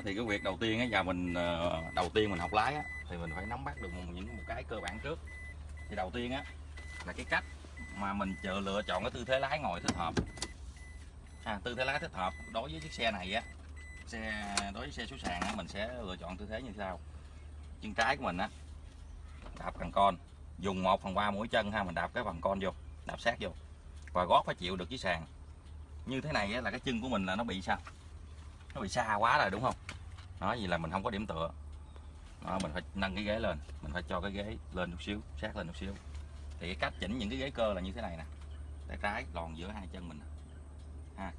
thì cái việc đầu tiên á giờ mình ờ, đầu tiên mình học lái á thì mình phải nắm bắt được một, những một cái cơ bản trước. Thì đầu tiên á là cái cách mà mình chờ lựa chọn cái tư thế lái ngồi thích hợp. À, tư thế lái thích hợp đối với chiếc xe này á xe đối với xe số sàn á mình sẽ lựa chọn tư thế như sau. Chân trái của mình á đạp cần con dùng 1 phần ba mũi chân ha mình đạp cái phần con vô đạp sát vô và gót phải chịu được chiếc sàn. Như thế này á, là cái chân của mình là nó bị sao? Nó bị xa quá rồi đúng không? Nó gì là mình không có điểm tựa. Đó, mình phải nâng cái ghế lên. Mình phải cho cái ghế lên chút xíu sát lên chút xíu. Thì cái cách chỉnh những cái ghế cơ là như thế này nè. Tay trái lòn giữa hai chân mình ha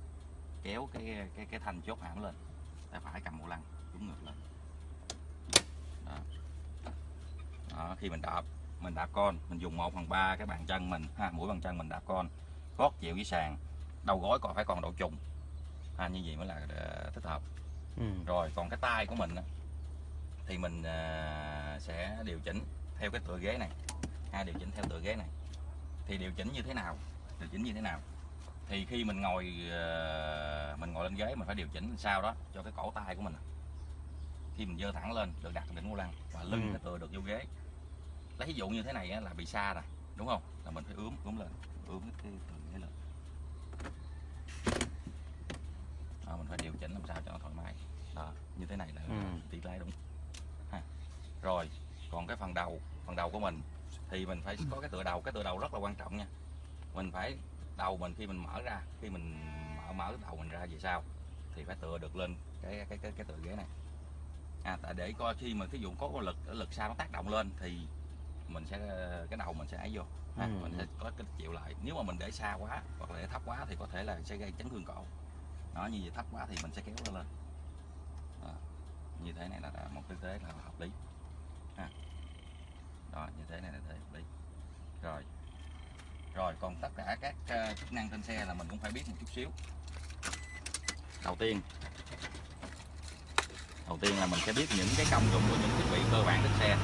kéo cái cái cái thanh chốt hãm lên. Tay phải cầm bộ lăng đúng ngược lên đó. đó khi mình đạp mình đạp con mình dùng 1 phần ba cái bàn chân mình ha mũi bàn chân mình đạp con gót chịu với sàn đầu gối còn phải còn độ trùng ha như vậy mới là ờ, thích hợp. Ừ. rồi còn cái tay của mình thì mình à, sẽ điều chỉnh theo cái tựa ghế này. Ha điều chỉnh theo tựa ghế này. Thì điều chỉnh như thế nào? Điều chỉnh như thế nào? Thì khi mình ngồi à, mình ngồi lên ghế mình phải điều chỉnh sao đó cho cái cổ tay của mình. Khi mình dơ thẳng lên được đặt đỉnh vô lăng và lưng Ừ. cái tựa được vô ghế. Lấy ví dụ như thế này là bị xa rồi đúng không? Là mình phải ướm ướm lên ướm cái, cái tựa ghế lên đó, mình phải điều chỉnh làm sao cho nó thoải mái. Đó như thế này là Ừ. tỷ lái đúng. Ha. rồi còn cái phần đầu phần đầu của mình thì mình phải có cái tựa đầu. Cái tựa đầu rất là quan trọng nha. Mình phải đầu mình khi mình mở ra khi mình mở mở đầu mình ra về sau thì phải tựa được lên cái cái cái, cái tựa ghế này. À, tại để coi khi mà thí dụ có lực lực sau nó tác động lên thì mình sẽ cái đầu mình sẽ ấy vô. Ha, Ừ. mình sẽ có cái chịu lại. Nếu mà mình để xa quá hoặc là để thấp quá thì có thể là sẽ gây chấn thương cổ nó như vậy thấp quá thì mình sẽ kéo nó lên. Đó. như thế này là, là một tư thế là hợp lý. Ha. đó như thế này là thế hợp lý. Rồi. Rồi còn tất cả các uh, chức năng trên xe là mình cũng phải biết một chút xíu. Đầu tiên đầu tiên là mình sẽ biết những cái công dụng của những thiết bị cơ bản trên xe.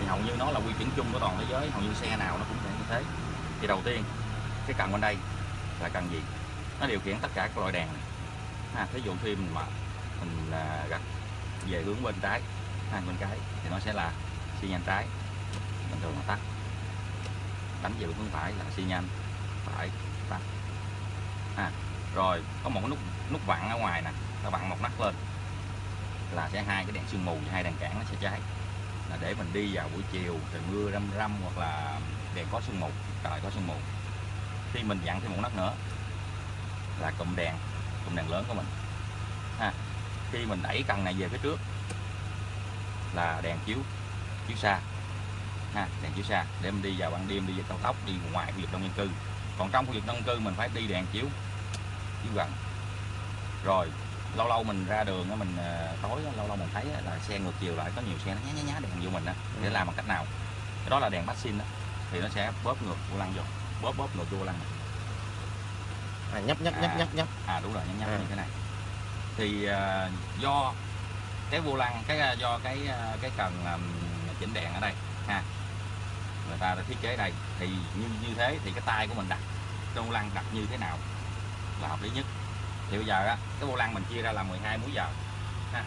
Thì hầu như nó là quy chuẩn chung của toàn thế giới hầu như xe nào nó cũng sẽ như thế. Thì đầu tiên cái cần bên đây là cần gì? Nó điều khiển tất cả các loại đèn này ha thí dụ khi mình mà mình là gặt về hướng bên trái, hai bên trái thì nó sẽ là xi nhan trái. Bình thường là tắt. Đánh về hướng phải là xi nhan phải tắt. Ha rồi, có một cái nút nút vặn ở ngoài nè, ta vặn một nắp lên là sẽ hai cái đèn sương mù và hai đèn cản nó sẽ cháy. Là để mình đi vào buổi chiều trời mưa râm râm hoặc là đèn có sương mù, trời có sương mù. Khi mình dặn thêm một nắp nữa là cụm đèn cụm đèn lớn của mình. Ha khi mình đẩy cần này về phía trước là đèn chiếu chiếu xa. Ha đèn chiếu xa để mình đi vào ban đêm đi vào cao tốc đi ngoài khu vực đông dân cư. Còn trong khu vực đông dân cư mình phải đi đèn chiếu chiếu gần. Rồi lâu lâu mình ra đường á, mình ờ, tối lâu lâu mình thấy là xe ngược chiều lại có nhiều xe nó nhá nhá nhá đèn vô mình á để Ừ. làm bằng cách nào? Cái đó là đèn passing đó thì nó sẽ bóp ngược vô lăng vô bóp bóp ngược vô lăng này. À, nhấp nhấp nhấp À. nhấp nhấp. À đúng rồi nhắm nhắm À. như thế này. Thì à, do cái vô lăng cái à, do cái à, cái cần à, chỉnh đèn ở đây ha người ta đã thiết kế đây thì như như thế thì cái tay của mình đặt cái vô lăng đặt như thế nào là hợp lý nhất. Thì bây giờ á cái vô lăng mình chia ra là 12 múi giờ ha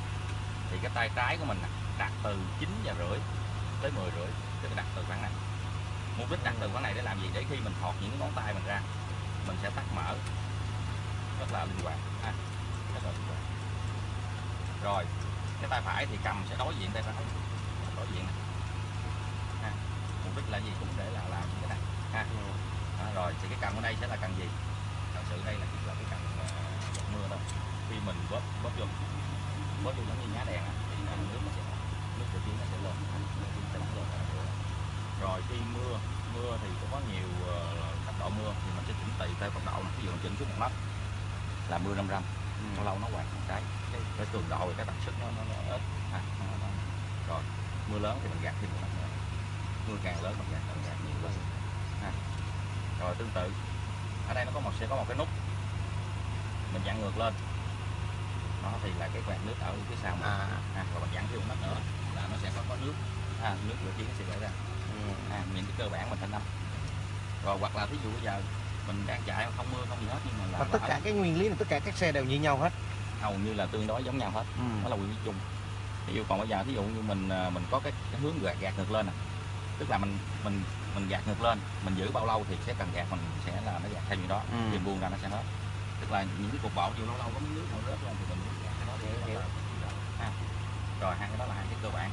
thì cái tay trái của mình đặt từ 9 giờ rưỡi tới 10 rưỡi tức là đặt từ khoảng này. Mục đích đặt từ khoảng này để làm gì? Để khi mình thọt những cái ngón tay mình ra mình sẽ tắt mở. Rất là linh hoạt. Ha rất là linh hoạt. Rồi cái tay phải thì cầm sẽ đối diện tay trái đối diện này. Ha mục đích là gì? Cũng để là làm cái này. Ha. Đó, rồi thì cái cần ở đây sẽ là cần gì? Thật sự đây là chỉ là cái cần uh, giọt mưa thôi. Khi mình bóp bóp vô bóp vô giống như nhá đèn thì nước nó sẽ nước tự nhiên nó sẽ lên. Nước sẽ rồi khi mưa mưa thì cũng có nhiều cấp độ mưa thì mình sẽ chỉnh tùy theo cấp độ này. ví dụ mình chỉnh xuống một nấc là mưa râm râm lâu lâu nó quạt một cái. Cái, cái cường độ và cái tần suất nó, nó, nó ít à, nó, nó. rồi mưa lớn thì mình gạt thêm một nấc nữa. Mưa càng lớn mình gạt càng gạt nhiều lên ha. rồi tương tự. Ở đây nó có một sẽ có một cái nút. Mình dặn ngược lên. Nó thì là cái quạt nước ở phía sau mình. À. à, rồi mình dặn thêm một nấc nữa là nó sẽ có có nước. À, nước lửa chiến nó sẽ chảy ra. Ừ. à, những cái cơ bản mình phải nắm rồi hoặc là thí dụ bây giờ mình đang chạy không mưa không gì hết nhưng mà là và tất cả cái nguyên lý này tất cả các xe đều như nhau hết. Hầu như là tương đối giống nhau hết. Ừ. đó là quy chung. Ví dụ còn bây giờ thí dụ như mình à, mình có cái, cái hướng gạt gạt ngược lên nè tức là mình mình mình gạt ngược lên mình giữ bao lâu thì sẽ cần gạt mình sẽ là nó gạt theo như đó. Ừ. thì buông ra nó sẽ hết. Tức là những cái cục bộ chịu lâu lâu có miếng nước nó rớt lên thì mình gạt cái đó để rồi hai cái đó là hai cái cơ bản.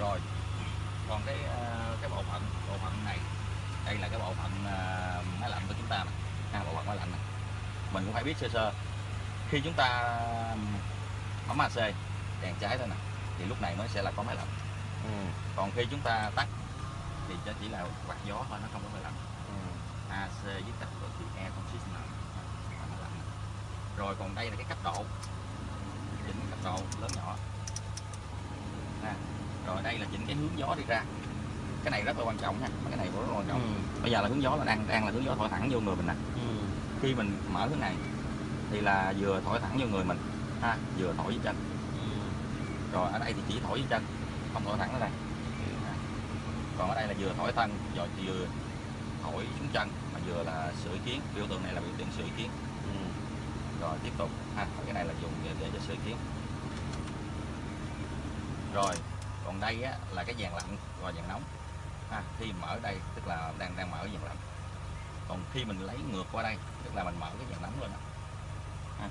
Rồi còn cái ờ, cái bộ phận bộ phận này đây là cái bộ phận ờ, máy lạnh của chúng ta nè ha, bộ phận máy lạnh này. mình cũng phải biết sơ sơ khi chúng ta bấm AC đèn cháy thôi nè thì lúc này mới sẽ là có máy lạnh Ừ. còn khi chúng ta tắt thì nó chỉ là quạt gió thôi nó không có máy lạnh Ừ. AC với cách của thì conditioner là máy lạnh rồi còn đây là cái cấp độ chỉnh cấp độ lớn nhỏ ha. rồi đây là chỉnh cái hướng gió đi ra cái này rất là quan trọng ha cái này rất là quan trọng Ừ. bây giờ là hướng gió là đang đang là hướng gió thổi thẳng vô người mình nè Ừ. khi mình mở hướng này thì là vừa thổi thẳng vô người mình ha vừa thổi với chân Ừ. rồi ở đây thì chỉ thổi với chân không thổi thẳng ở đây Ha. còn ở đây là vừa thổi thân rồi vừa thổi xuống chân mà vừa là sưởi kiến biểu tượng này là biểu tượng sưởi kiến Ừ. rồi tiếp tục ha cái này là dùng để, để cho sưởi kiến rồi còn đây á, là cái dàn lạnh và dàn nóng ha, khi mở đây tức là đang đang mở dàn lạnh. Còn khi mình lấy ngược qua đây tức là mình mở cái dàn nóng lên đó. ha.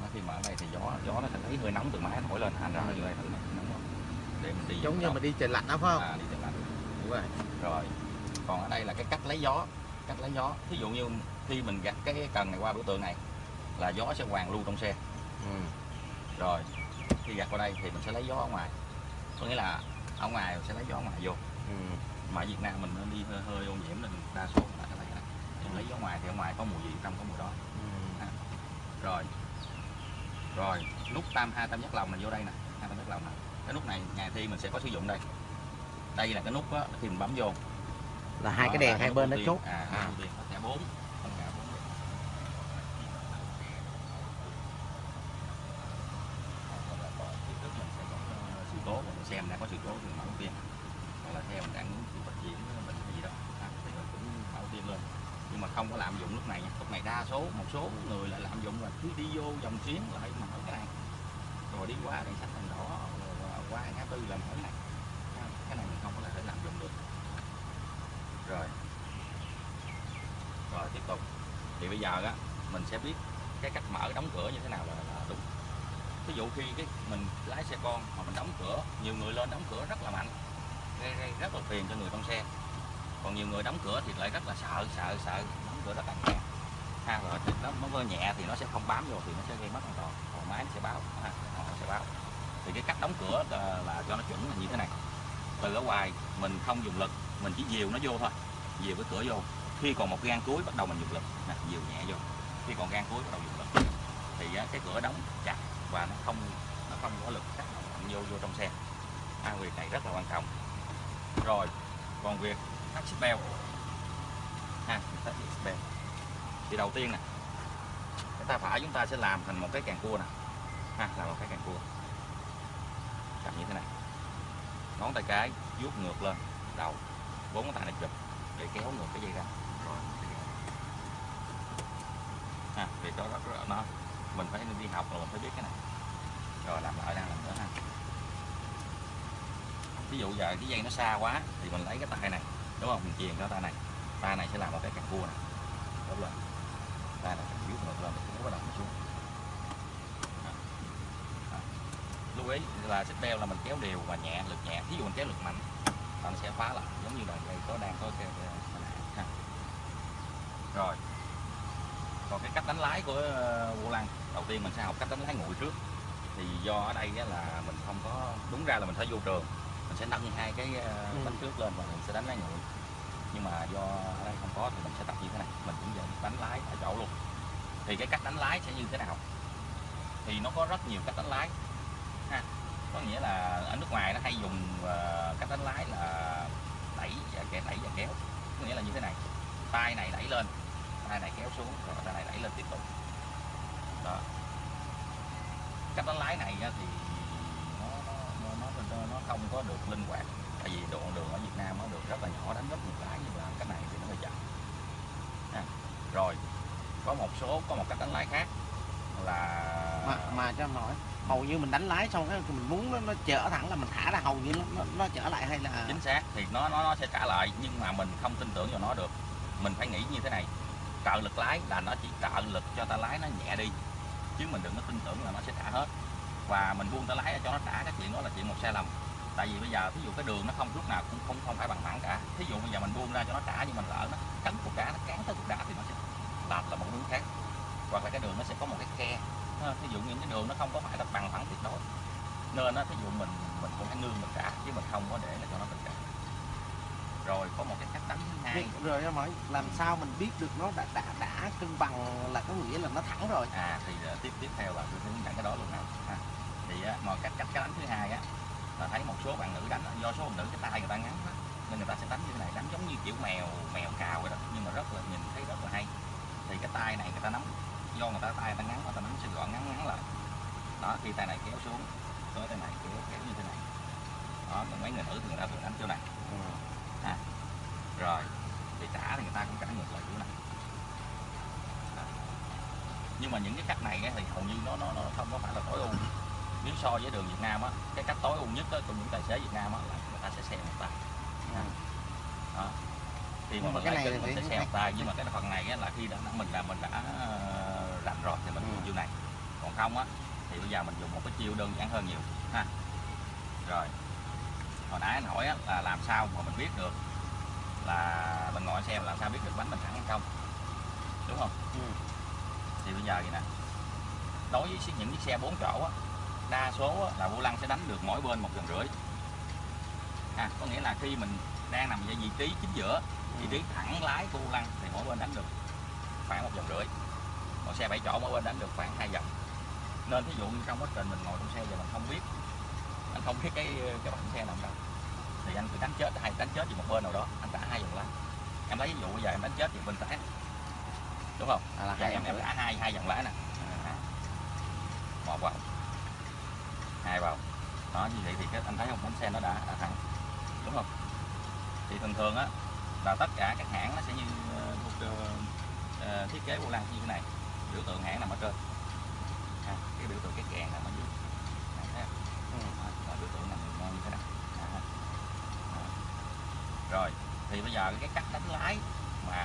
Nó khi mở đây thì gió gió nó sẽ lấy hơi nóng từ máy thổi lên thành ra ở dưới đây thử này nóng không để mình đi giống như mình đi trời lạnh đó phải không? À, đi dàn lạnh. Đúng rồi. Rồi còn ở đây là cái cách lấy gió cách lấy gió. Thí dụ như khi mình gạt cái cần này qua biểu tượng này là gió sẽ hoàn lưu trong xe. Ừ. rồi khi gạt qua đây thì mình sẽ lấy gió ở ngoài. Có nghĩa là ở ngoài mình sẽ lấy gió ngoài vô. Ừ. mà Việt Nam mình nó đi hơi, hơi ô nhiễm nên đa số là cái này này lấy gió ngoài thì ở ngoài có mùi gì trong có mùi đó. Ừ. rồi. Rồi nút tam hai tam giác lòng này vô đây nè hai tam giác lòng nè. Cái nút này ngày thi mình sẽ có sử dụng đây. Đây là cái nút á khi mình bấm vô. Là hai cái Đó đèn hai bên nó chốt. À, À. à. thẻ bốn. Ờ, sự cố mình xem đã có sự cố thì mở tiên là theo mình đang muốn chịu trách nhiệm mình gì đó. À, thì mình cũng mở ưu lên. Nhưng mà không có lạm dụng lúc này nha. Lúc này đa số một số người lại lạm dụng là cứ đi vô dòng xuyến lại mở cái này. Rồi đi qua đèn xanh đèn đỏ rồi qua ngã tư là mở cái này. À, cái này mình không có thể lạm dụng được. Rồi. Rồi tiếp tục. Thì bây giờ á mình sẽ biết cái cách mở đóng cửa như thế nào là, là đúng. Ví dụ khi cái mình lái xe con mà mình đóng cửa nhiều người lên đóng cửa rất là mạnh gây, gây rất là phiền cho người trong xe. Còn nhiều người đóng cửa thì lại rất là sợ sợ sợ. Đóng cửa rất là nhẹ. Ha rồi thì nó nó hơi nhẹ thì nó sẽ không bám vô thì nó sẽ gây mất an toàn. Còn máy nó sẽ báo ha, họ sẽ báo. Thì cái cách đóng cửa là, là cho nó chuẩn là như thế này. Từ ở ngoài mình không dùng lực mình chỉ dìu nó vô thôi. Dìu cái cửa vô. Khi còn một gan cuối bắt đầu mình dùng lực. Nè dìu nhẹ vô. Khi còn gan cuối bắt đầu dùng lực. Thì cái cửa đóng chặt và nó không nó không có lực tác động vô vô trong xe. À, việc này rất là quan trọng rồi, còn việc thắt xích beo ha thắt xích beo thì đầu tiên nè, cái tay phải chúng ta sẽ làm thành một cái càng cua nè. Ha, làm một cái càng cua. Cầm như thế này. Ngón tay cái vuốt ngược lên, đầu, bốn ngón tay này chụp, để kéo ngược cái dây ra. Rồi ha, việc đó rất là nó mình phải đi học rồi mình phải biết cái này. Rồi, làm lại đang làm nữa ha ví dụ giờ cái dây nó xa quá thì mình lấy cái tay này đúng không? Mình chuyền cái tay này. Tay này sẽ làm một cái càng cua này. Đúng rồi. Tay này vuốt ngược lên cũng bắt đầu nó xuống lưu ý là xích beo là mình kéo đều và nhẹ lực nhẹ. Ví dụ mình kéo lực mạnh là nó sẽ phá lại giống như là đây có đang có cái, rồi. Còn cái cách đánh lái của ờ, vô lăng đầu tiên mình sẽ học cách đánh lái nguội trước. Thì do ở đây là mình không có đúng ra là mình phải vô trường mình sẽ nâng hai cái ờ, Ừ. bánh trước lên và mình sẽ đánh lái nguội nhưng mà do ở đây không có thì mình sẽ tập như thế này. Mình cũng dần đánh lái ở chỗ luôn. Thì cái cách đánh lái sẽ như thế nào? Thì nó có rất nhiều cách đánh lái ha có nghĩa là ở nước ngoài nó hay dùng ờ, cách đánh lái là đẩy và kéo đẩy và kéo. Có nghĩa là như thế này. Tay này đẩy lên tay này kéo xuống rồi tay này đẩy lên tiếp tục. Đó. Cách đánh lái này thì nó, không có được linh hoạt. Tại vì đoạn đường ở Việt Nam nó được rất là nhỏ đánh rất nhiều cái nhưng làm cách này thì nó hơi chậm. Ha. rồi có một số có một cách đánh lái khác là mà mà cho hỏi hầu như mình đánh lái xong cái mình muốn nó, nó chở thẳng là mình thả ra hầu như nó nó, nó chở lại hay là chính xác thì nó nó nó sẽ trả lại nhưng mà mình không tin tưởng vào nó được. Mình phải nghĩ như thế này trợ lực lái là nó chỉ trợ lực cho ta lái nó nhẹ đi chứ mình đừng có tin tưởng là nó sẽ trả hết và mình buông ta lái cho nó trả. Cái chuyện đó là chuyện một sai lầm. Tại vì bây giờ ví dụ cái đường nó không lúc nào cũng không không phải bằng phẳng cả. Thí dụ bây giờ mình buông ra cho nó trả nhưng mình lỡ nó cắn cục đá nó cán tới cục đá thì nó sẽ lệch là một hướng khác. Hoặc là cái đường nó sẽ có một cái khe. Thí dụ những cái đường nó không có phải là bằng phẳng tuyệt đối. Nên á thí dụ mình mình cũng phải nương mình trả chứ mình không có để là cho nó tự trả rồi có một cái cách đánh hai. Rồi em hỏi làm sao mình biết được nó đã đã đã cân bằng là có nghĩa là nó thẳng rồi. À thì ờ, tiếp tiếp theo là tôi hướng dẫn cái đó luôn nè. Ha. Thì á, mà cách cách cái đánh thứ hai á là thấy một số bạn nữ đánh do số bạn nữ cái tay người ta ngắn á, nên người ta sẽ đánh như thế này đánh giống như kiểu mèo mèo cào vậy đó nhưng mà rất là nhìn thấy rất là hay. Thì cái tay này người ta nắm do người ta tay người ta ngắn người ta nắm sẽ gọn ngắn ngắn lại. Đó khi tay này kéo xuống tới tay này kéo kéo như thế này. Đó còn mấy người nữ thì người ta thường đánh chỗ này. Rồi thì trả thì người ta cũng trả ngược lại chỗ này. Đó. nhưng mà những cái cách này thì hầu như nó nó nó không có phải là tối ưu nếu so với đường Việt Nam á cái cách tối ưu nhất á, của những tài xế Việt Nam á là người ta sẽ xe một tay. Đó. khi mà mà mình cái này mình sẽ xe một tay nhưng mà cái phần này á, là khi đã mình là mình đã ờ, rành rồi thì mình Ừ. dùng chiêu này. Còn không á thì bây giờ mình dùng một cái chiêu đơn giản hơn nhiều ha. Rồi. Hồi nãy anh hỏi á, là làm sao mà mình biết được là mình ngồi xe làm sao biết được bánh mình thẳng hay không? Đúng không? Ừ. thì bây giờ vậy nè. Đối với những chiếc xe 4 chỗ á, đa số là vô lăng sẽ đánh được mỗi bên một vòng rưỡi. À, có nghĩa là khi mình đang nằm ở vị trí chính giữa vị trí thẳng lái của vô lăng thì mỗi bên đánh được khoảng một vòng rưỡi. Còn xe 7 chỗ mỗi bên đánh được khoảng hai vòng nên thí dụ như trong quá trình mình ngồi trong xe và mình không biết anh không biết cái cái bánh xe nằm đâu thì anh phải đánh chết hay đánh chết về một bên nào đó anh trả hai vòng lái. Em lấy ví dụ bây giờ em đánh chết về bên trái đúng không? À, là Dạ, hai em em em đã hai hai dòng lái nè. À. một vào hai vào. Đó như vậy thì cái anh thấy không? Bánh xe nó đã, đã thẳng. Đúng không? Thì thường thường á là tất cả các hãng nó sẽ như ờ, một ờ, thiết kế vô lăng như thế này. Biểu tượng hãng nằm ở trên. À, cái biểu tượng cái kèn nằm ở dưới. À, thấy không? Ừ. Là biểu tượng nằm như thế này. À. Đó. rồi thì bây giờ cái cách đánh lái mà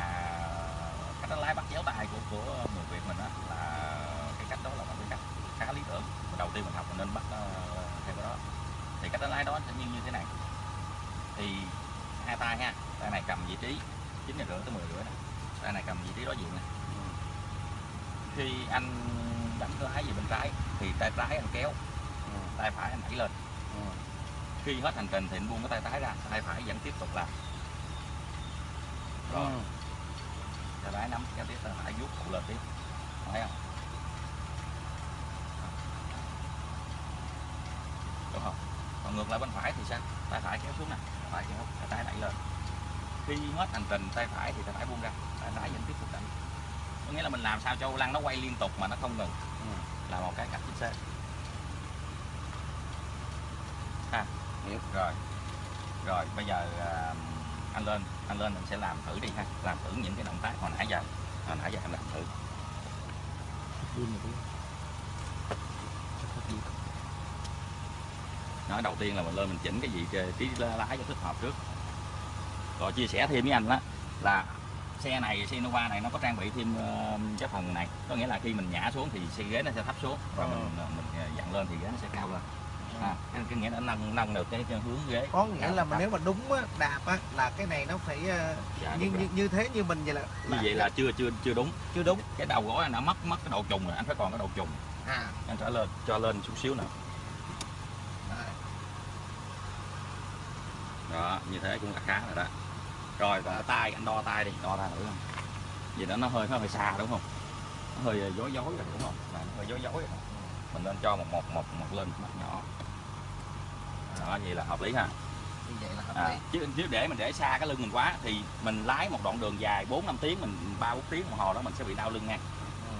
cách đánh lái bắt chéo tay của của người Việt mình á là cái cách đó là một cái cách khá lý tưởng. Đầu tiên mình học mình nên bắt theo cái đó. Thì cách đánh lái đó sẽ như như thế này. Thì hai tay ha tay này cầm vị trí chín giờ rưỡi tới 10 rưỡi nè tay này cầm vị trí đối diện nè khi anh đánh lái về bên trái thì tay trái anh kéo tay phải anh đẩy lên. Khi hết hành trình thì anh buông cái tay trái ra tay phải vẫn tiếp tục làm. Rồi. Ừ. tay trái nắm kéo tiếp tay phải vuốt phụ lên tiếp. Thấy không đúng không còn ngược lại bên phải thì sao? Tay phải kéo xuống nè. Phải kéo tay đẩy lên. Khi hết hành trình tay phải thì tay phải buông ra tay trái vẫn tiếp tục đẩy. Có nghĩa là mình làm sao cho lăng nó quay liên tục mà nó không ngừng. Ừ. là một cái cách chính xác. Ha Hiểu. rồi. Rồi bây giờ à, anh lên anh lên mình sẽ làm thử đi ha. Làm thử những cái động tác hồi nãy giờ. Hồi nãy giờ em làm thử nói đầu tiên là mình lên mình chỉnh cái vị trí lái cho thích hợp trước. Rồi chia sẻ thêm với anh đó là xe này xe Nova này nó có trang bị thêm ờ, cái phần này. Có nghĩa là khi mình nhả xuống thì xe ghế nó sẽ thấp xuống và Ờ. mình mình dặn lên thì ghế nó sẽ cao lên. À, cái, cái nghĩa là nâng nâng được cái, cái hướng ghế. Có nghĩa là mà nếu mà đúng á, đạp á là cái này nó phải ờ, Dạ, như, như như thế như mình vậy là, như vậy là chưa chưa chưa đúng. Chưa đúng. Cái đầu gối anh đã mất mất cái độ trùng rồi anh phải còn cái độ trùng. À. Anh trở lên cho lên chút xíu nữa đó như thế cũng là khá rồi đó. Rồi cái tay anh đo tay đi đo tay thử không? Vậy đó nó hơi nó hơi xa đúng không? Nó hơi dối dối rồi đúng không? Là hơi dối dối rồi mình nên cho một một một một lên mắt nhỏ. Đó vậy là hợp lý ha. Như vậy là hợp à, lý. chứ nếu để mình để xa cái lưng mình quá thì mình lái một đoạn đường dài 4 5 tiếng mình ba bốn tiếng đồng hồ đó mình sẽ bị đau lưng nha Ừ.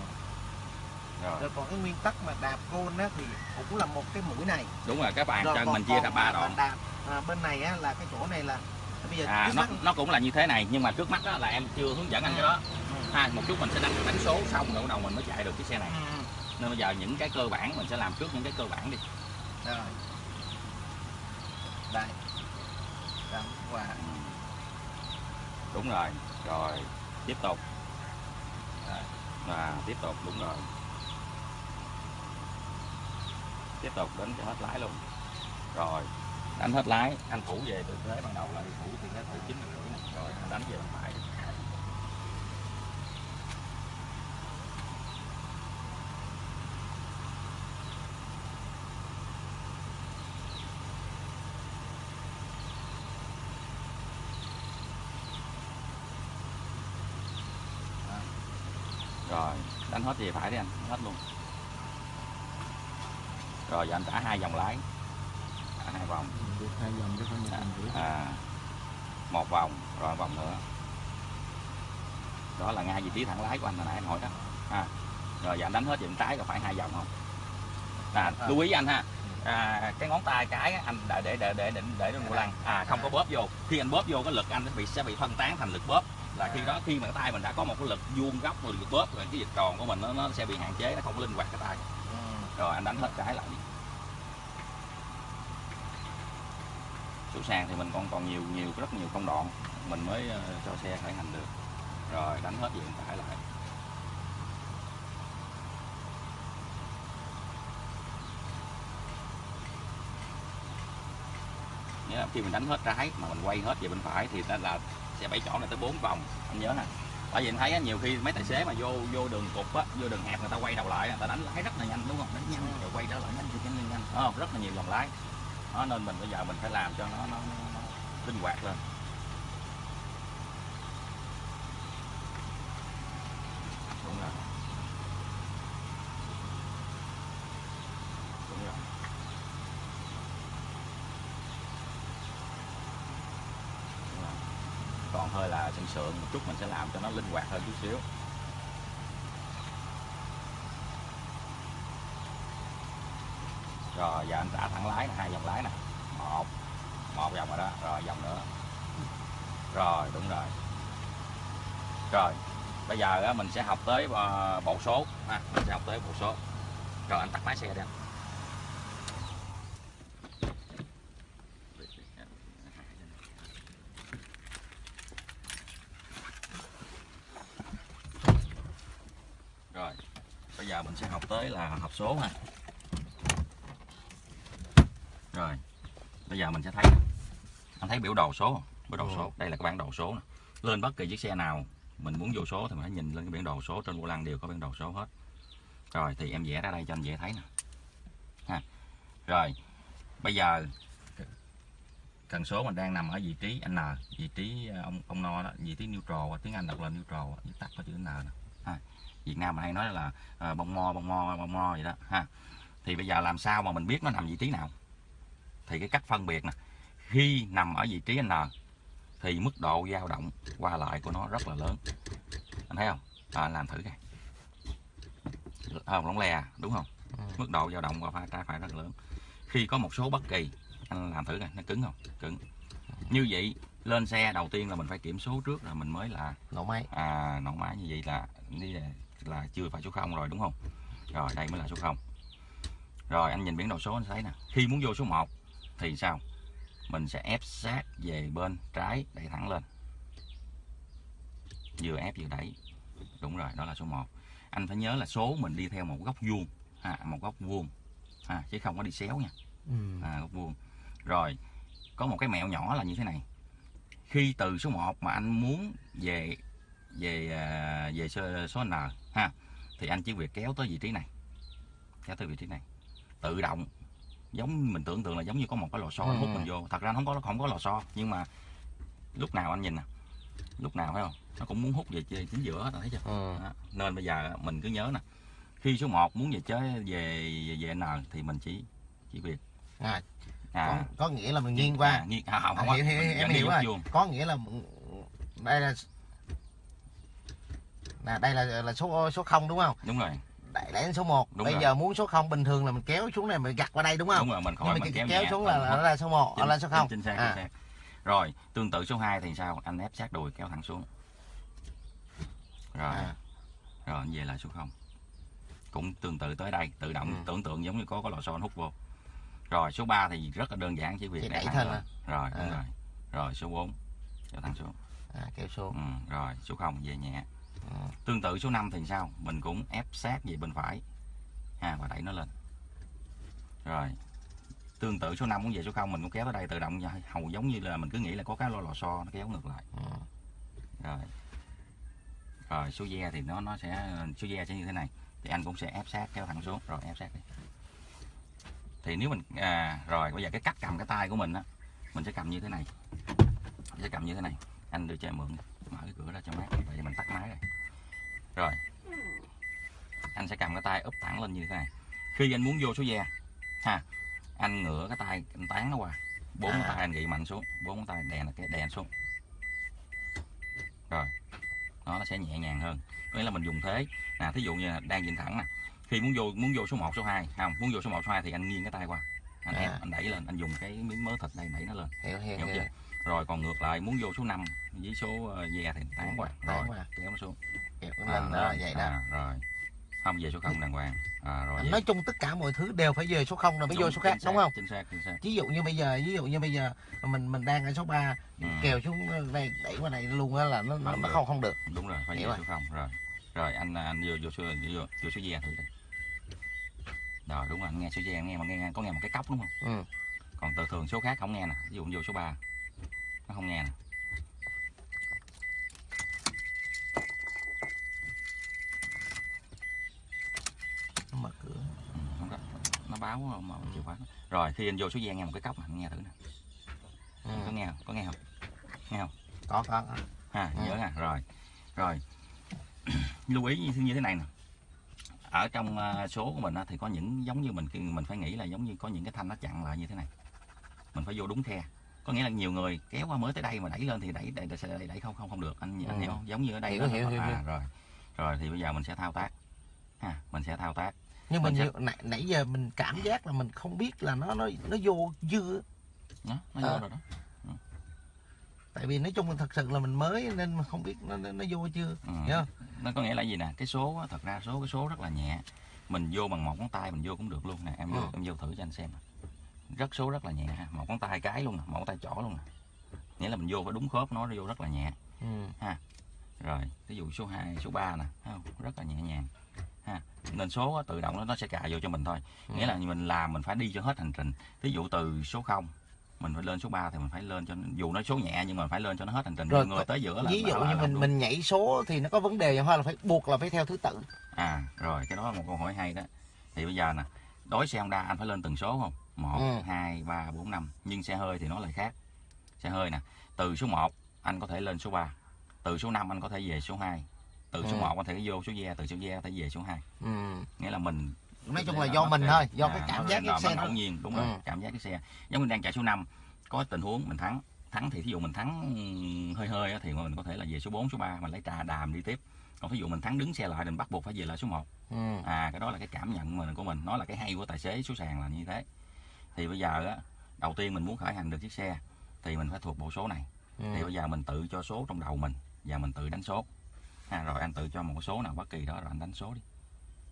rồi. Rồi còn cái nguyên tắc mà đạp côn á thì cũng là một cái mũi này. Đúng rồi các bạn Rồi chân mình chia ra ba đoạn. đạp à, bên này á là cái chỗ này là bây giờ à nó mắt- nó cũng là như thế này nhưng mà trước mắt đó là em chưa hướng dẫn anh cái đó. Ha một chút mình sẽ đánh đánh số xong rồi bắt đầu mình mới chạy được chiếc xe này. Ừ, ừ. nên bây giờ những cái cơ bản mình sẽ làm trước những cái cơ bản đi. Rồi. Đây. Đâm qua đúng rồi. Rồi tiếp tục. Và tiếp tục đúng rồi. Tiếp tục đến cho hết lái luôn. Rồi đánh hết lái. Anh thủ về từ thế, ban đầu là đi thủ thì cái thủ chính là rồi anh đánh về bên phải rồi, đánh hết về phải đi anh, hết luôn. Rồi giờ anh trả hai vòng lái, trả hai vòng được hai vòng chứ không À. được rưỡi à, một vòng rồi một vòng nữa. Đó là ngay vị trí thẳng lái của anh hồi nãy anh hỏi đó. À, rồi giờ anh đánh hết bên trái có phải hai vòng không? À, À. lưu ý anh ha. À, cái ngón tay cái anh để để để để để để trên vô lăng. À không có bóp vô. Khi anh bóp vô cái lực anh nó bị sẽ bị phân tán thành lực bóp. Là khi đó khi mà cái tay mình đã có một cái lực vuông góc rồi lực bóp rồi cái dịch tròn của mình nó, nó sẽ bị hạn chế nó không có linh hoạt cái tay. Ừ. rồi anh đánh hết cái lại đi chủ sàn thì mình còn còn nhiều nhiều, rất nhiều công đoạn mình mới ờ, cho xe khởi hành được. Rồi, đánh hết diện phải lại. Nghĩa là khi mình đánh hết trái mà mình quay hết về bên phải thì nó là sẽ bảy chỗ này tới bốn vòng, anh nhớ nè. Tại vì anh thấy nhiều khi mấy tài xế mà vô vô đường cục á, vô đường hẹp người ta quay đầu lại người ta đánh lái rất là nhanh, đúng không? Đánh nhanh, rồi quay trở lại nhanh nhanh nhanh nhanh Đúng không? Rất là nhiều vòng lái đó nên mình bây giờ mình phải làm cho nó nó, nó, linh hoạt lên. Đúng rồi. Đúng rồi. Đúng rồi. còn hơi là sân sượng một chút mình sẽ làm cho nó linh hoạt hơn chút xíu. Rồi giờ anh trả thẳng lái hai vòng lái nè. Một một vòng rồi đó rồi vòng nữa. Rồi đúng rồi. Rồi bây giờ á, mình sẽ học tới ờ, bộ số ha mình sẽ học tới bộ số. Rồi anh tắt máy xe đi anh. Rồi bây giờ mình sẽ học tới là học số ha rồi bây giờ mình sẽ thấy anh thấy biểu đồ số biểu đồ Ừ. số. đây là cái bản đồ số nè. lên bất kỳ chiếc xe nào mình muốn vô số thì mình phải nhìn lên cái bản đồ số. Trên vô lăng đều có bản đồ số hết. Rồi thì em vẽ ra đây cho anh dễ thấy nè. Ha. Rồi bây giờ cần số mình đang nằm ở vị trí N vị trí ờ, ông ông no đó vị trí neutral tiếng Anh đọc là neutral viết tắt có chữ N nè. Ha. Việt Nam mình hay nói là ờ, bông mo bông mo bông mo vậy đó. Ha. Thì bây giờ làm sao mà mình biết nó nằm vị trí nào thì cái cách phân biệt nè khi nằm ở vị trí N thì mức độ dao động qua lại của nó rất là lớn. Anh thấy không? À, anh làm thử coi. Không lỏng lè đúng không? Ừ. mức độ dao động qua phải trái phải rất là lớn. Khi có một số bất kỳ anh làm thử coi nó cứng không? Cứng. Như vậy lên xe đầu tiên là mình phải kiểm số trước rồi mình mới là nổ máy. À nổ máy. Như vậy là đi là, là chưa phải số 0 rồi đúng không? Rồi đây mới là số 0 rồi anh nhìn biển đầu số anh thấy nè. Khi muốn vô số 1 thì sao? Mình sẽ ép sát về bên trái đẩy thẳng lên. Vừa ép vừa đẩy. Đúng rồi đó là số 1 anh phải nhớ là số mình đi theo một góc vuông à, một góc vuông à, chứ không có đi xéo nha. Ừ. à, góc vuông. Rồi có một cái mẹo nhỏ là như thế này. Khi từ số 1 mà anh muốn về về à, về số, số N ha thì anh chỉ việc kéo tới vị trí này. Kéo tới vị trí này. Tự động giống mình tưởng tượng là giống như có một cái lò xo Ừ. hút mình vô. Thật ra nó không có không có lò xo nhưng mà lúc nào anh nhìn nè lúc nào phải không? Nó cũng muốn hút về chính giữa hết, thấy chưa? Ừ. đó. nên bây giờ mình cứ nhớ nè khi số 1 muốn về chế về về, về N thì mình chỉ chỉ việc. À, à, có, có nghĩa là mình nghiêng qua. à, nghiêng à, không, À, không, hiểu, hiểu, em hiểu rồi. vuông. có nghĩa là đây là là đây là là số số 0 đúng không? Đúng rồi đẩy số 1 Đúng bây rồi. giờ muốn số 0 bình thường là mình kéo xuống này mình gặt qua đây đúng không đúng rồi mình khỏi mà mình cái kéo kéo xuống là, mình là, là số 1 chính, là số 0 chính xác, à. chính xác. rồi tương tự số 2 thì sao anh ép sát đùi kéo thẳng xuống rồi À. rồi anh về lại số 0 cũng tương tự tới đây tự động Ừ. tưởng tượng giống như có có lò xo hút vô rồi số 3 thì rất là đơn giản chỉ việc đẩy thẳng thôi à? rồi đúng À. rồi rồi số 4 cho thẳng xuống à, kéo xuống ừ, rồi số 0 về nhẹ tương tự số 5 thì sao? Mình cũng ép sát về bên phải. Ha và đẩy nó lên. Rồi. Tương tự số 5 cũng về số 0 mình cũng kéo tới đây tự động hầu giống như là mình cứ nghĩ là có cái lò lò xo nó kéo ngược lại. Ừ. rồi. Rồi số ve thì nó nó sẽ số ve sẽ như thế này. Thì anh cũng sẽ ép sát kéo thẳng xuống. Rồi ép sát đi. Thì nếu mình à, rồi bây giờ cái cách cầm cái tay của mình á mình sẽ cầm như thế này. Mình sẽ cầm như thế này. Anh đưa cho em mượn mở cái cửa ra cho mát. Vậy mình tắt máy rồi. Rồi. Anh sẽ cầm cái tay úp thẳng lên như thế này. Khi anh muốn vô số ve ha anh ngửa cái tay anh tán nó qua. Bốn cái À. tay anh gị mạnh xuống. Bốn tay đè là cái đè xuống. Rồi. Nó nó sẽ nhẹ nhàng hơn. Có nghĩa là mình dùng thế. Nè thí dụ như là đang nhìn thẳng nè. Khi muốn vô muốn vô số 1, số 2 không muốn vô số 1, số 2 thì anh nghiêng cái tay qua. Anh À. ép anh đẩy lên anh dùng cái miếng mớ thịt đây đẩy nó lên. Hiểu hiểu hiểu chưa rồi còn ngược lại muốn vô số 5 với số ờ, ve thì tán qua Tán rồi kéo nó xuống. Hiểu À, đó vậy đó. à, rồi. Không về số 0 đàng hoàng. À, rồi vậy. nói chung tất cả mọi thứ đều phải về số 0 rồi mới vô số khác xác, đúng không? chính xác chính xác. Ví dụ như bây giờ ví dụ như bây giờ mình mình đang ở số 3 Ừ. kèo xuống đây đẩy qua này luôn á là nó Không nó được. không không được. Đúng rồi phải Hiểu về rồi. số 0 rồi. Rồi anh anh vô vô số vô, vô số ve thử đi. Rồi đúng rồi anh nghe số ve anh nghe mà nghe có nghe một cái cốc đúng không? Ừ. còn từ thường số khác không nghe nè ví dụ vô số 3 nó không nghe nè. Nó mở cửa. Ừ, không có nó báo mà chìa khóa. Rồi khi anh vô số ve nghe một cái cốc nè nghe thử nè. Ừ. có nghe không? Có nghe không? Nghe không? Có có ha Ừ. nhớ nè rồi. Rồi. Lưu ý như, như thế này nè. Ở trong ờ, số của mình thì có những giống như mình mình phải nghĩ là giống như có những cái thanh nó chặn lại như thế này. Mình phải vô đúng khe có nghĩa là nhiều người kéo qua mới tới đây mà đẩy lên thì đẩy đẩy đẩy, đẩy, đẩy không không không được. Anh, anh Ừ. hiểu không? Giống như ở đây Hiểu, nó- hiểu, hiểu, à, hiểu. rồi. Rồi thì bây giờ mình sẽ thao tác. Ha mình sẽ thao tác. Nhưng mà Mình sẽ- nãy, nãy giờ mình cảm giác là mình không biết là nó nó nó vô dư đó, nó vô À. rồi đó. Tại vì nói chung thật sự là mình mới nên mà không biết nó nó, nó vô chưa ừ. hiểu không? Nó có nghĩa là gì nè? Cái số thật ra số cái số rất là nhẹ. Mình vô bằng một ngón tay mình vô cũng được luôn nè. Em vô Ừ. em vô thử cho anh xem nè. Rất số rất là nhẹ. Ha. một ngón tay cái luôn nè một ngón tay trỏ luôn nè nghĩa là mình vô phải đúng khớp nó vô rất là nhẹ. Ừ. rồi ví dụ số 2, số 3 nè không? rất là nhẹ nhàng. Ha. Nên số tự động nó sẽ cài vô cho mình thôi. Ừ. nghĩa là mình làm mình phải đi cho hết hành trình. Ví dụ từ số 0 mình phải lên số 3 thì mình phải lên cho dù nó số nhẹ nhưng mà phải lên cho nó hết hành trình. Rồi, người tới giữa là ví dụ là như mình mình nhảy số thì nó có vấn đề hay là phải buộc là phải theo thứ tự? À rồi cái đó là một câu hỏi hay đó. Thì bây giờ nè đối xe Honda anh phải lên từng số không một Ừ. hai ba bốn năm nhưng xe hơi thì nó lại khác xe hơi nè từ số 1 anh có thể lên số 3 từ số 5 anh có thể về số 2 từ số Ừ. 1 anh có thể vô số ve từ số ve có thể về số 2 ừ. nghĩa là mình nói chung là do mình sẽ- thôi do à, cái cảm giác cái xe nó ngẫu nhiên đúng rồi Ừ. cảm giác cái xe giống như đang chạy số 5 có tình huống mình thắng thắng thì thí dụ mình thắng hơi hơi thì mình có thể là về số 4, số 3 mình lấy trà đàm đi tiếp còn thí dụ mình thắng đứng xe lại mình bắt buộc phải về lại số 1 ừ. à cái đó là cái cảm nhận mình của mình nó là cái hay của tài xế số sàn là như thế thì bây giờ á đầu tiên mình muốn khởi hành được chiếc xe thì mình phải thuộc bộ số này. Thì Ừ. bây giờ mình tự cho số trong đầu mình và mình tự đánh số. À, rồi anh tự cho một số nào bất kỳ đó rồi anh đánh số đi.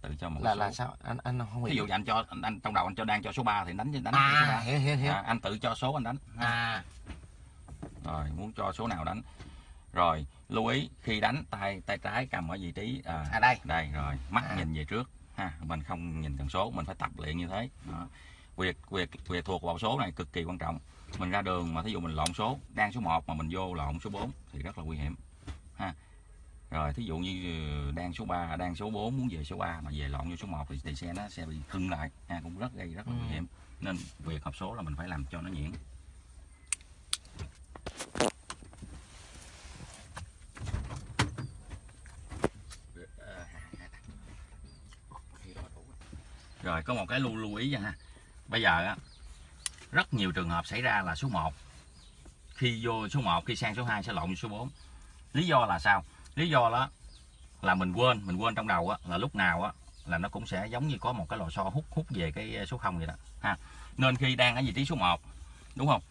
Tự cho một là cái là số. sao? Anh anh không ví hiểu dụ như anh cho anh, anh trong đầu anh cho đang cho số 3 thì đánh đánh cái số à 3 hiểu hiểu hiểu. À, anh tự cho số anh đánh. Ha. à. Rồi muốn cho số nào đánh. Rồi lưu ý khi đánh tay tay trái cầm ở vị trí à, à đây. đây rồi mắt À. nhìn về trước. Ha mình không nhìn cần số mình phải tập luyện như thế. Đó. Việc việc việc thuộc vào số này cực kỳ quan trọng. Mình ra đường mà thí dụ mình lộn số đang số 1 mà mình vô lộn số 4 thì rất là nguy hiểm ha. Rồi thí dụ như ừ, đang số 3 đang số 4 muốn về số 3 mà về lộn vô số 1 thì, thì xe nó sẽ bị hưng lại ha cũng rất gây rất là Ừ. nguy hiểm. Nên việc học số là mình phải làm cho nó nhuyễn. Rồi có một cái lưu lưu ý nha ha bây giờ á rất nhiều trường hợp xảy ra là số 1 khi vô số 1 khi sang số 2 sẽ lộn số 4 lý do là sao? Lý do đó là mình quên mình quên trong đầu á là lúc nào á là nó cũng sẽ giống như có một cái lò xo hút hút về cái ờ, số 0 vậy đó ha. Nên khi đang ở vị trí số 1 đúng không?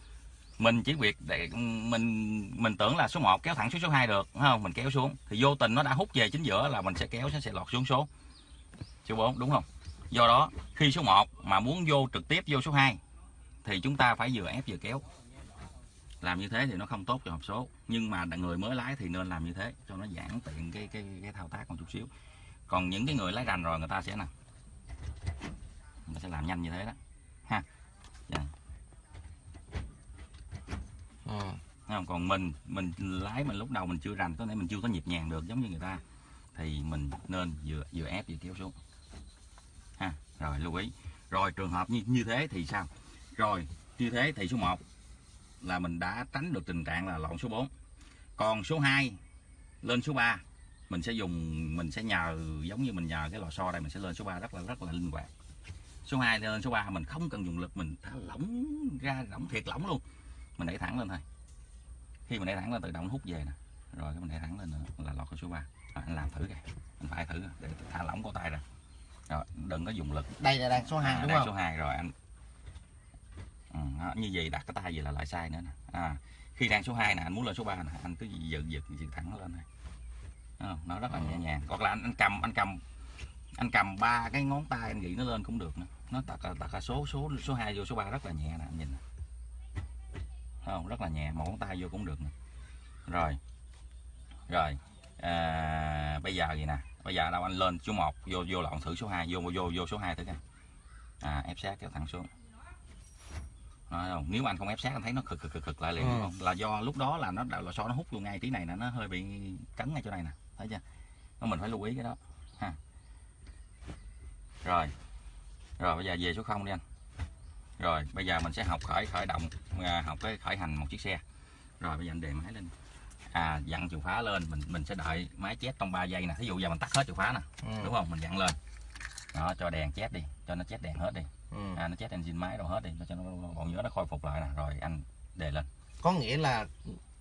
Mình chỉ việc để ừ, mình mình tưởng là số 1 kéo thẳng xuống số 2 được đúng không? Mình kéo xuống thì vô tình nó đã hút về chính giữa là mình sẽ kéo sẽ, sẽ lọt xuống số số 4 đúng không? Do đó khi số 1 mà muốn vô trực tiếp vô số 2 thì chúng ta phải vừa ép vừa kéo. Làm như thế thì nó không tốt cho hộp số. Nhưng mà người mới lái thì nên làm như thế cho nó giãn tiện cái cái cái thao tác một chút xíu. Còn những cái người lái rành rồi người ta sẽ nè người ta sẽ làm nhanh như thế đó. Ha. Dạ. ừ. Thấy không? còn mình mình lái mình lúc đầu mình chưa rành có thể mình chưa có nhịp nhàng được giống như người ta thì mình nên vừa vừa ép vừa kéo xuống ha rồi lưu ý. Rồi trường hợp như như thế thì sao? Rồi như thế thì số 1 là mình đã tránh được tình trạng là lộn số 4 còn số 2 lên số 3 mình sẽ dùng mình sẽ nhờ giống như mình nhờ cái lò xo đây mình sẽ lên số 3 rất là rất là linh hoạt. Số 2 lên số 3 mình không cần dùng lực mình thả lỏng ra lỏng thiệt lỏng luôn. Mình đẩy thẳng lên thôi. Khi mình đẩy thẳng lên tự động hút về nè. Rồi cái mình đẩy thẳng lên nữa là lọt cái số 3 rồi, anh làm thử kìa anh phải thử để thả lỏng cổ tay ra rồi đừng có dùng lực. Đây là đang số 2 à, đúng đang không? số 2 rồi anh. Ừ, đó, như vậy đặt cái tay vậy là lại sai nữa nè. À, khi đang số 2 nè anh muốn lên số 3 nè anh cứ giật giật giật thẳng lên này. Nó rất là nhẹ nhàng. Hoặc là anh, anh cầm anh cầm anh cầm ba cái ngón tay anh nghĩ nó lên cũng được nữa. Nó đặt đặt là số số số 2 vô số 3 rất là nhẹ nè anh nhìn nè. Không? Rất là nhẹ một ngón tay vô cũng được nè. Rồi rồi à, bây giờ gì nè bây giờ đâu anh lên số 1 vô vô lộn thử số 2 vô vô vô số 2 thử coi. À, ép sát kéo thẳng xuống. Nói không? nếu mà anh không ép sát anh thấy nó khực khực khực khực lại liền Ừ. đúng không? Là do lúc đó là nó là so nó hút vô ngay tí này nè nó hơi bị cấn ngay chỗ này nè thấy chưa? Nó mình phải lưu ý cái đó ha. Rồi. Rồi bây giờ về số 0 đi anh. Rồi bây giờ mình sẽ học khởi khởi động à, học cái khởi hành một chiếc xe. Rồi bây giờ anh đề máy lên à dặn chìa khóa lên mình mình sẽ đợi máy chét trong 3 giây nè thí dụ giờ mình tắt hết chìa khóa nè ừ. đúng không mình dặn lên đó cho đèn chét đi cho nó chét đèn hết đi Ừ. à, nó chét engine máy đâu hết đi cho nó còn nhớ nó khôi phục lại nè rồi anh đề lên có nghĩa là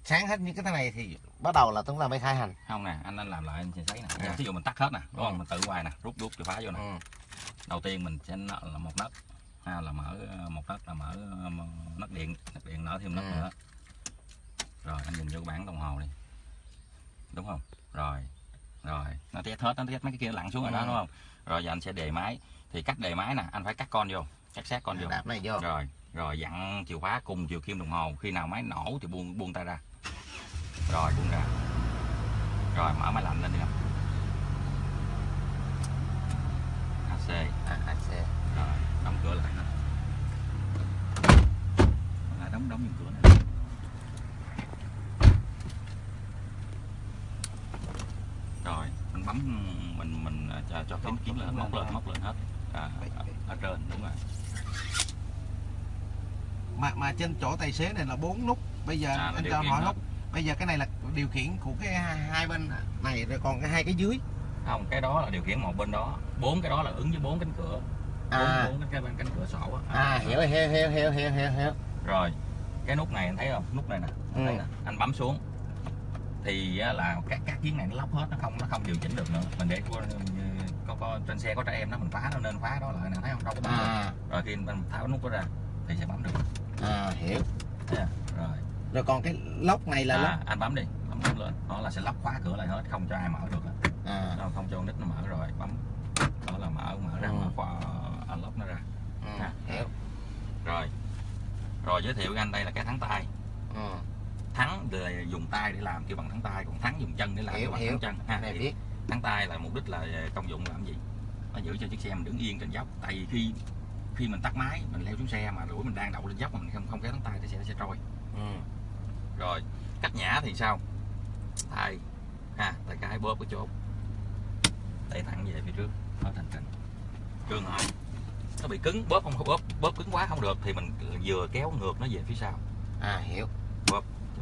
sáng hết những cái thế này thì bắt đầu là chúng ta mới khai hành không nè anh anh làm lại anh sẽ thấy nè À. thí dụ mình tắt hết nè đúng không Ừ. mình tự hoài nè rút rút chìa khóa vô nè ừ. đầu tiên mình sẽ là một nấc ha là mở một nấc là mở ờ, nấc điện nấc điện nở thêm nấc Ừ. nữa rồi anh nhìn vô cái bảng đồng hồ đi. Đúng không? Rồi rồi. Nó test hết nó test mấy cái kia lặn xuống rồi đó Ừ. đúng không? Rồi giờ anh sẽ đề máy. Thì cách đề máy nè anh phải cắt con vô cắt sát con vô. đạp này vô. Rồi rồi dặn chìa khóa cùng chiều kim đồng hồ. Khi nào máy nổ thì buông buông tay ra. Rồi buông ra. Rồi mở máy lạnh lên đi không AC à, xe. rồi đóng cửa lại lại đóng đóng những cửa này rồi mình mình à, cho cho kiếm kiếm lên móc lên móc lên hết. À, ở, ở trên đúng rồi. Mà mà trên chỗ tài xế này là bốn nút. Bây giờ À, anh cho hỏi nút. Bây giờ cái này là điều khiển của cái hai, bên này rồi còn cái hai cái dưới. Không cái đó là điều khiển một bên đó. Bốn cái đó là ứng với bốn cánh cửa. Bốn à. Bốn cái cánh, cánh cửa sổ á. À hiểu hiểu hiểu hiểu hiểu hiểu hiểu. Rồi cái nút này anh thấy không? Nút này nè Ừ. nè. Anh bấm xuống thì á, là các các kiến này nó lóc hết nó không nó không điều chỉnh được nữa. Mình để có, có, có trên xe có trẻ em nó mình phá nó nên phá đó lại nè thấy không? Đâu có được. à. Rồi khi mình tháo nút đó ra thì sẽ bấm được. À hiểu. Chưa? rồi. Rồi còn cái lốc này là à, anh bấm đi bấm nút lên. Đó là sẽ lóc khóa cửa lại hết không cho ai mở được à. Không cho nít nó mở rồi bấm. Đó là mở mở ra Ừ. mở khóa anh lóc nó ra. Ừ, à. hiểu. Rồi. Rồi giới thiệu với anh đây là cái thắng tay. Ừ. thắng là dùng tay để làm kêu bằng thắng tay còn thắng dùng chân để làm Hiểu, kêu bằng hiểu. thắng chân. Ha này biết. Thắng tay là mục đích là công dụng làm gì? Nó giữ cho chiếc xe mình đứng yên trên dốc. Tại vì khi khi mình tắt máy mình leo xuống xe mà đuổi mình đang đậu lên dốc mà mình không không kéo thắng tay thì xe nó sẽ trôi. Ừ. rồi cách nhả thì sao? Tay. Ha tay cái bóp cái chốt đẩy thẳng về phía trước. Nó thành trình. Trường hợp nó bị cứng bóp không bóp bóp cứng quá không được thì mình vừa kéo ngược nó về phía sau. À hiểu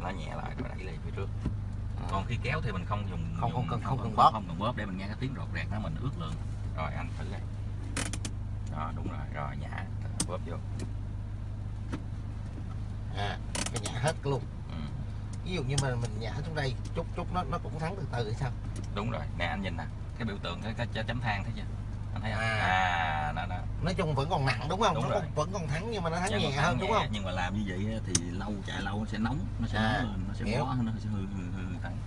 nó nhẹ lại rồi đẩy lên phía trước. À. còn khi kéo thì mình không dùng Không- dùng- không cần- không cần không, bóp. không cần bóp để mình nghe cái tiếng rột rẹt nó mình ướt lượng. Rồi anh thử đây. Đó đúng rồi. Rồi nhả. Bóp vô. À cái nhả hết luôn. Ừ. ví dụ như mà mình nhả xuống đây chút chút nó nó cũng thắng từ từ hay sao? Đúng rồi. Nè anh nhìn nè. Cái biểu tượng cái, cái chấm than thấy chưa anh thấy không? À. à nó, nó. nói chung vẫn còn nặng đúng không? Đúng nó rồi. còn, vẫn còn thắng nhưng mà nó thắng Nhưng mà nhẹ hơn đúng nhẹ, không? nhưng mà làm như vậy thì lâu chạy lâu nó sẽ nóng nó sẽ À, nóng nó sẽ hiểu. bó nó sẽ hư hư hư thắng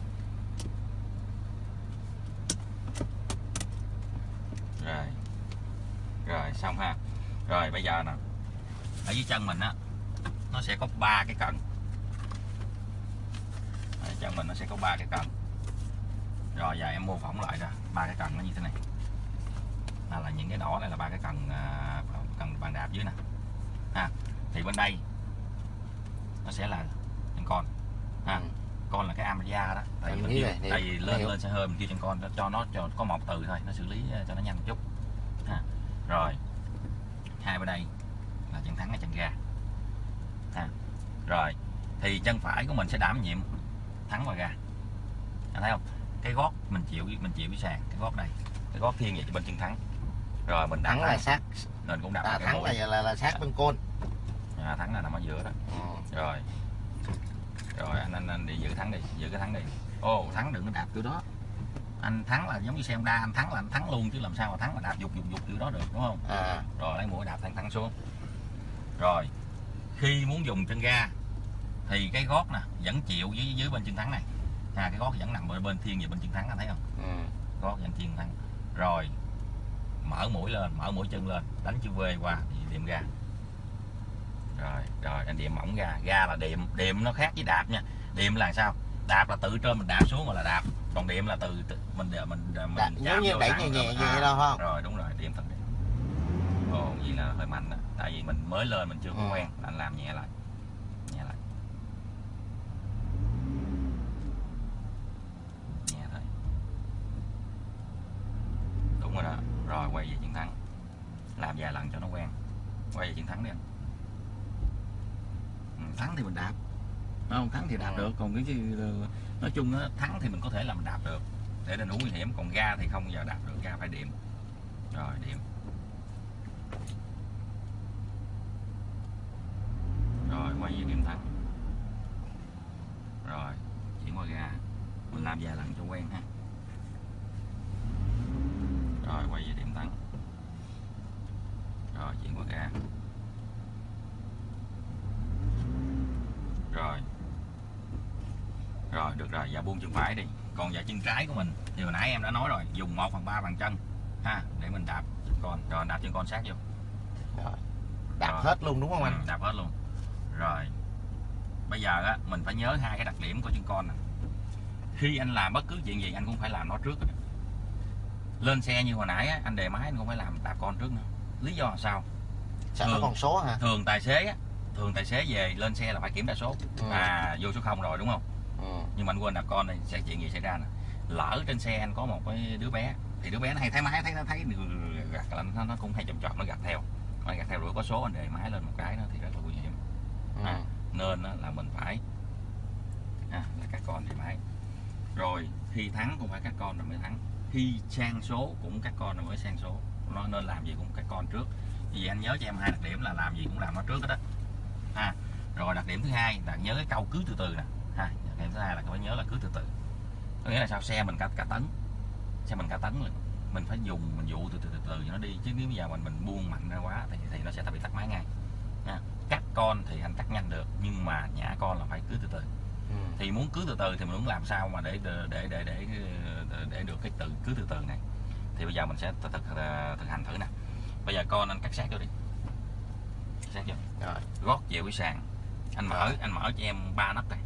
rồi. Xong ha. Rồi bây giờ nè ở dưới chân mình á nó sẽ có ba cái cần ở chân mình nó sẽ có ba cái cần rồi giờ em mô phỏng lại ra ba cái cần nó như thế này là, là những cái đỏ này là ba cái cần à, cần bàn đạp dưới nè. Ha thì bên đây nó sẽ là chân con. Ha Ừ. con là cái Amaria đó. Tại vì mình hiểu, tại vì lên lên xe hơi mình kêu chân con cho nó cho có một từ thôi nó xử lý cho nó nhanh một chút. Ha rồi. Hai bên đây là chân thắng hay chân ga ha rồi. Thì chân phải của mình sẽ đảm nhiệm thắng và ga anh thấy không? Cái gót mình chịu mình chịu cái sàn cái gót này cái gót thiên về bên chân thắng rồi mình thắng là sát. Nên cũng đạp à, mũi. là, là là sát bên côn. À, thắng là nằm ở giữa đó. Ừ. rồi. Rồi anh anh, anh đi giữ thắng đi giữ cái thắng đi. Ô thắng đừng có đạp kiểu đó. Anh thắng là giống như xe Honda anh thắng là anh thắng luôn chứ làm sao mà thắng mà đạp dục dục dục kiểu đó được đúng không? À. Rồi lấy mũi đạp thẳng thẳng xuống. Rồi khi muốn dùng chân ga thì cái gót nè vẫn chịu dưới dưới bên chân thắng này. À, cái gót vẫn nằm bên bên thiên về bên chân thắng anh thấy không? Ừ. gót vẫn thiên thắng. Rồi mở mũi lên mở mũi chân lên đánh chữ V qua thì điểm ga. Rồi rồi anh điểm mỏng ga ga là điểm điểm nó khác với đạp nha. Điểm là sao? Đạp là tự trên mình đạp xuống mà là đạp. Còn điểm là từ, từ mình mình mình, Đạp, giống như đẩy nhẹ rồi nhẹ vậy đâu không? rồi đúng rồi điểm thật. Điểm ồ vậy là hơi mạnh đó tại vì mình mới lên mình chưa có Ừ. quen anh làm nhẹ lại nhẹ lại nhẹ thôi đúng rồi quay về chiến thắng. Làm vài lần cho nó quen. Quay về chiến thắng đi anh. Ừ, thắng thì mình đạp. Không? Thắng thì đạp Ừ. được. Còn cái chứ nói chung á thắng thì mình có thể làm đạp được. Để lên núi nguy hiểm. Còn ga thì không giờ đạp được. Ga phải điểm. Rồi điểm. Rồi quay về điểm thắng. Rồi chuyển qua ga. Mình làm vài lần cho quen ha. Rồi quay về điểm thắng rồi. Rồi được rồi giờ buông chân phải đi. Còn giờ chân trái của mình thì hồi nãy em đã nói rồi dùng 1 phần ba bàn chân ha để mình đạp chân con. Rồi đạp chân con sát vô. Rồi. Đạp Rồi. hết luôn đúng không Ừ, anh đạp hết luôn. Rồi. Bây giờ á mình phải nhớ hai cái đặc điểm của chân con nè. Khi anh làm bất cứ chuyện gì anh cũng phải làm nó trước rồi. lên xe như hồi nãy á, anh đề máy anh cũng phải làm đạp con trước nữa. Lý do là sao nó thường. còn số hả thường tài xế á, thường tài xế về lên xe là phải kiểm tra số Ừ. à vô số không rồi đúng không ừ. nhưng mà anh quên đạp con này sẽ chuyện gì xảy ra nè lỡ trên xe anh có một cái đứa bé thì đứa bé nó hay thấy máy thấy nó thấy gạt là nó, nó cũng hay chậm chọt nó gạt theo nó gạt theo rồi có số anh đề máy lên một cái nó thì rất là nguy hiểm Ừ. À. nên là mình phải à, là các con thì máy rồi khi thắng cũng phải các con rồi mới thắng khi sang số cũng các con rồi mới sang số nó nên làm gì cũng các con trước vậy anh nhớ cho em hai đặc điểm là làm gì cũng làm nó trước hết đó ha rồi đặc điểm thứ hai là nhớ cái câu cứ từ từ nè. Ha đặc điểm thứ hai là phải nhớ là cứ từ từ. Có nghĩa là sao? Xe mình cả cả tấn. Xe mình cả tấn rồi mình phải dùng mình dụ từ từ từ từ cho nó đi. Chứ nếu bây giờ mình mình buông mạnh ra quá thì thì nó sẽ bị tắt máy ngay. Nha cắt con thì anh cắt nhanh được nhưng mà nhả con là phải cứ từ từ. Ừ. thì muốn cứ từ từ thì mình muốn làm sao mà để để để để để, để được cái từ cứ từ từ này. Thì bây giờ mình sẽ thực, thực, thực hành thử nè bây giờ con anh cắt sát vô đi. Sát vô. Rồi. Gót chịu cái sàn. Anh mở anh mở cho em ba nấc này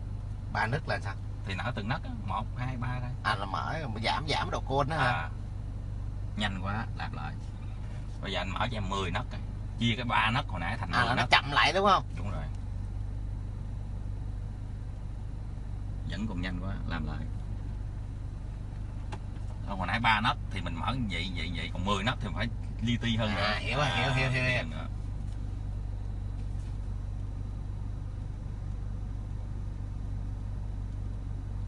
ba nấc là sao? Thì nở từng nấc á, một hai ba thôi à là mở giảm giảm độ côn đó hả? À, nhanh quá lặp lại. Bây giờ anh mở cho em 10 nấc rồi chia cái ba nấc hồi nãy thành à 10 là nó chậm lại đúng không? Đúng rồi. Vẫn còn nhanh quá làm lại. Hồi nãy ba nấc thì mình mở như vậy vậy vậy. Còn 10 nấc thì phải li ti hơn nữa À, hiểu rồi, hiểu, hiểu, hiểu, hiểu. nữa.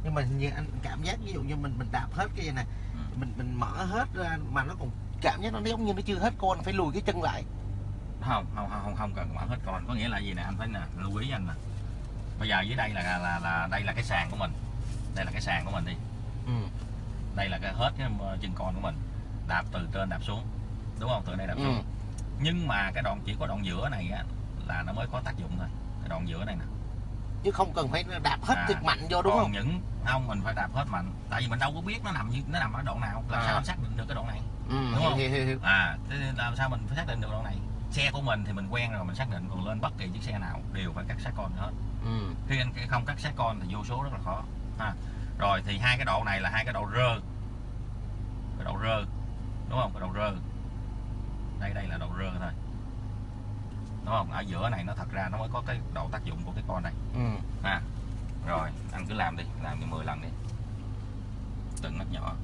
nhưng mà như anh cảm giác ví dụ như mình mình đạp hết cái này Ừ. mình mình mở hết ra mà nó còn cảm giác nó giống như nó chưa hết côn phải lùi cái chân lại không không không không không cần mở hết con có nghĩa là gì nè anh phải nè lưu ý anh nè bây giờ dưới đây là là là đây là cái sàn của mình đây là cái sàn của mình đi ừ. đây là cái hết cái chân con của mình đạp từ trên đạp xuống đúng không? Từ đây đạp Ừ. xuống nhưng mà cái đoạn chỉ có đoạn giữa này á, là nó mới có tác dụng thôi. Cái đoạn giữa này nè. Chứ không cần phải đạp hết À, thật mạnh vô đúng còn không? những không mình phải đạp hết mạnh. Tại vì mình đâu có biết nó nằm như nó nằm ở đoạn nào. Làm À. sao anh xác định được cái đoạn này? Ừ. Đúng hiểu, không? hiểu, hiểu, à thế làm sao mình phải xác định được đoạn này? Xe của mình thì mình quen rồi mình xác định còn lên bất kỳ chiếc xe nào đều phải cắt sát con hết. Ừ. khi anh không cắt sát con thì vô số rất là khó. Ha rồi thì hai cái độ này là hai cái độ rơ cái độ rơ đúng không? Cái độ rơ đây đây là độ rơ thôi. Đúng không? Ở giữa này nó thật ra nó mới có cái độ tác dụng của cái con này. Ừ. ha. Rồi anh cứ làm đi làm cho 10 lần đi. Từng nấc nhỏ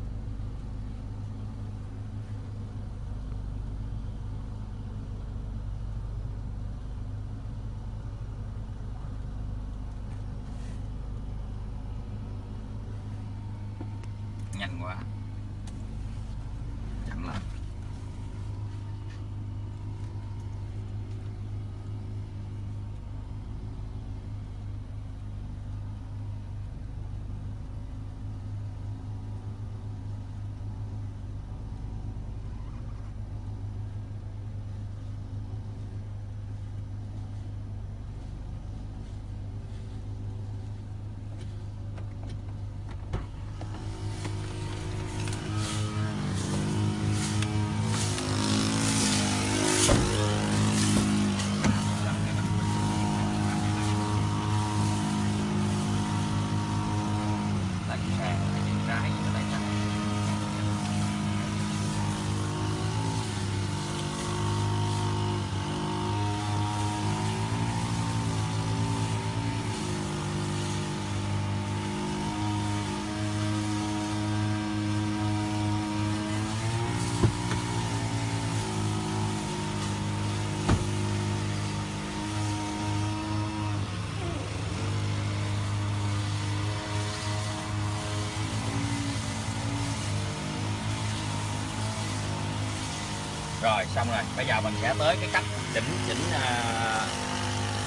rồi xong rồi. Bây giờ mình sẽ tới cái cách chỉnh chỉnh à,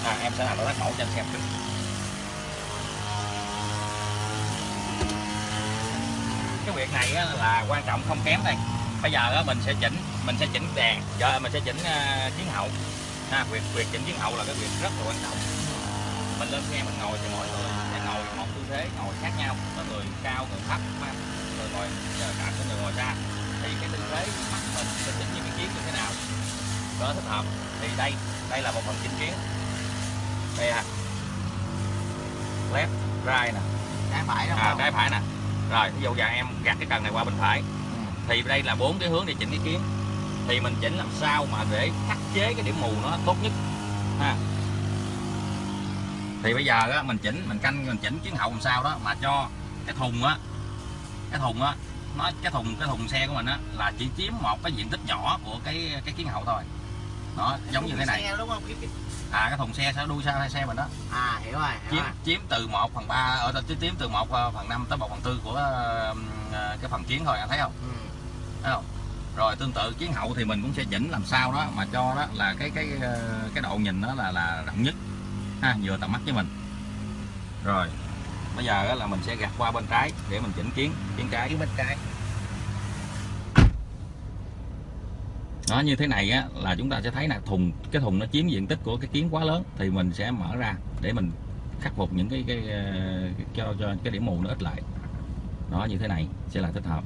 à em sẽ làm cái tác mẫu cho anh xem. Trước cái việc này á, là quan trọng không kém đây. Bây giờ á, mình sẽ chỉnh mình sẽ chỉnh đèn giờ mình sẽ chỉnh uh, chiến hậu. Ha việc việc chỉnh chiến hậu là cái việc rất là quan trọng. Mình lên xe mình ngồi thì mọi người sẽ ngồi một tư thế ngồi khác nhau. Có người cao người thấp người ngồi ờ, cả có người ngồi xa. Thì cái tư thế mắt mình sẽ chỉnh những cái kiến như thế nào? Cho nó thích hợp. Thì đây đây là một phần chỉnh kiến. Đây à left right nè. Trái phải đúng à, trái phải nè. Rồi ví dụ giờ em gạt cái cần này qua bên phải. Ừ. thì đây là bốn cái hướng để chỉnh cái kiến. Thì mình chỉnh làm sao mà để khắc chế cái điểm mù nó tốt nhất. Ha. Thì bây giờ á, mình chỉnh mình canh mình chỉnh chiến hậu làm sao đó mà cho cái thùng á cái thùng á nó cái thùng cái thùng xe của mình á là chỉ chiếm một cái diện tích nhỏ của cái cái kiến hậu thôi. Đó giống như thế này. Xe đúng không? À cái thùng xe sẽ đuôi xe xe mình đó. À hiểu rồi hiểu chiếm rồi. chiếm từ 1 phần 3 ở đây chiếm từ 1 phần 5 tới 1 phần 4 của ờ, cái phần kiến thôi anh thấy không? Ừ. thấy không? Rồi tương tự chiến hậu thì mình cũng sẽ chỉnh làm sao đó mà cho đó là cái cái ờ, cái độ nhìn đó là là rộng nhất. Ha vừa tầm mắt với mình. Rồi bây giờ là mình sẽ gạt qua bên trái để mình chỉnh kiến kiến trái kiến bên trái. Nó như thế này á là chúng ta sẽ thấy là thùng, cái thùng nó chiếm diện tích của cái kiến quá lớn thì mình sẽ mở ra để mình khắc phục những cái cái cái cho cho cái điểm mù nó ít lại. Nó như thế này sẽ là thích hợp.